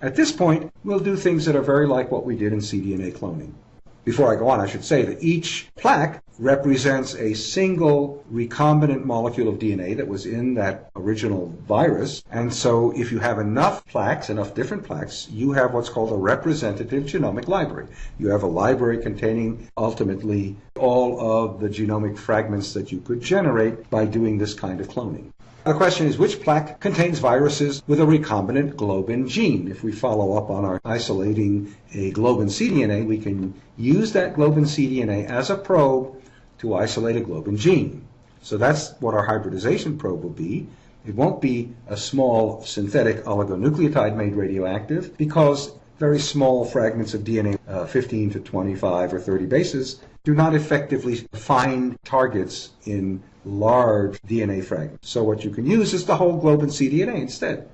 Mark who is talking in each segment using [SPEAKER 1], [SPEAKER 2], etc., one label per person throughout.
[SPEAKER 1] At this point, we'll do things that are very like what we did in cDNA cloning. Before I go on, I should say that each plaque represents a single recombinant molecule of DNA that was in that original virus. And so if you have enough plaques, enough different plaques, you have what's called a representative genomic library. You have a library containing ultimately all of the genomic fragments that you could generate by doing this kind of cloning. The question is which plaque contains viruses with a recombinant globin gene? If we follow up on our isolating a globin cDNA, we can use that globin cDNA as a probe to isolate a globin gene. So that's what our hybridization probe will be. It won't be a small synthetic oligonucleotide made radioactive because very small fragments of DNA, uh, 15 to 25 or 30 bases, do not effectively find targets in large DNA fragments. So what you can use is the whole globin cDNA instead,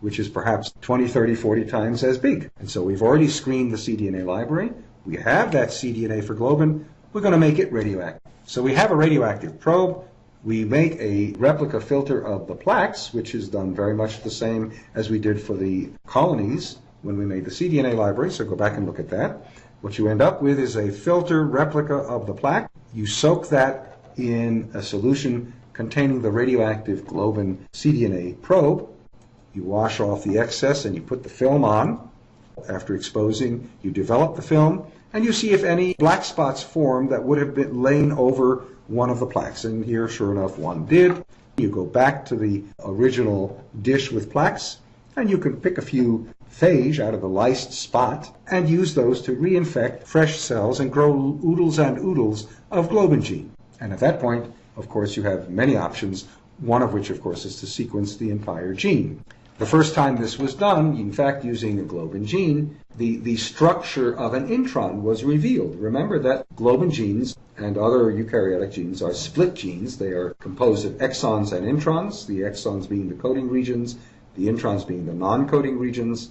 [SPEAKER 1] which is perhaps 20, 30, 40 times as big. And so we've already screened the cDNA library. We have that cDNA for globin. We're going to make it radioactive. So we have a radioactive probe. We make a replica filter of the plaques, which is done very much the same as we did for the colonies when we made the cDNA library. So go back and look at that. What you end up with is a filter replica of the plaque. You soak that in a solution containing the radioactive globin cDNA probe. You wash off the excess and you put the film on. After exposing, you develop the film and you see if any black spots form that would have been lain over one of the plaques. And here, sure enough, one did. You go back to the original dish with plaques, and you can pick a few phage out of the lysed spot and use those to reinfect fresh cells and grow oodles and oodles of globin gene. And at that point, of course, you have many options, one of which, of course, is to sequence the entire gene. The first time this was done, in fact, using a globin gene, the, the structure of an intron was revealed. Remember that globin genes and other eukaryotic genes are split genes. They are composed of exons and introns, the exons being the coding regions, the introns being the non-coding regions.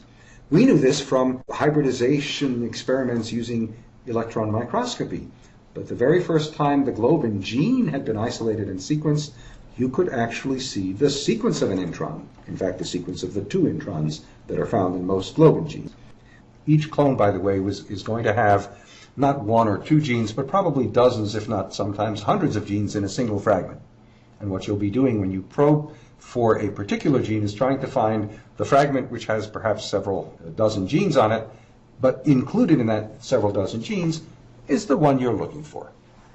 [SPEAKER 1] We knew this from hybridization experiments using electron microscopy. But the very first time the globin gene had been isolated and sequenced, you could actually see the sequence of an intron. In fact, the sequence of the two introns that are found in most globin genes. Each clone, by the way, was, is going to have not one or two genes, but probably dozens, if not sometimes hundreds of genes in a single fragment. And what you'll be doing when you probe for a particular gene is trying to find the fragment which has perhaps several dozen genes on it, but included in that several dozen genes is the one you're looking for.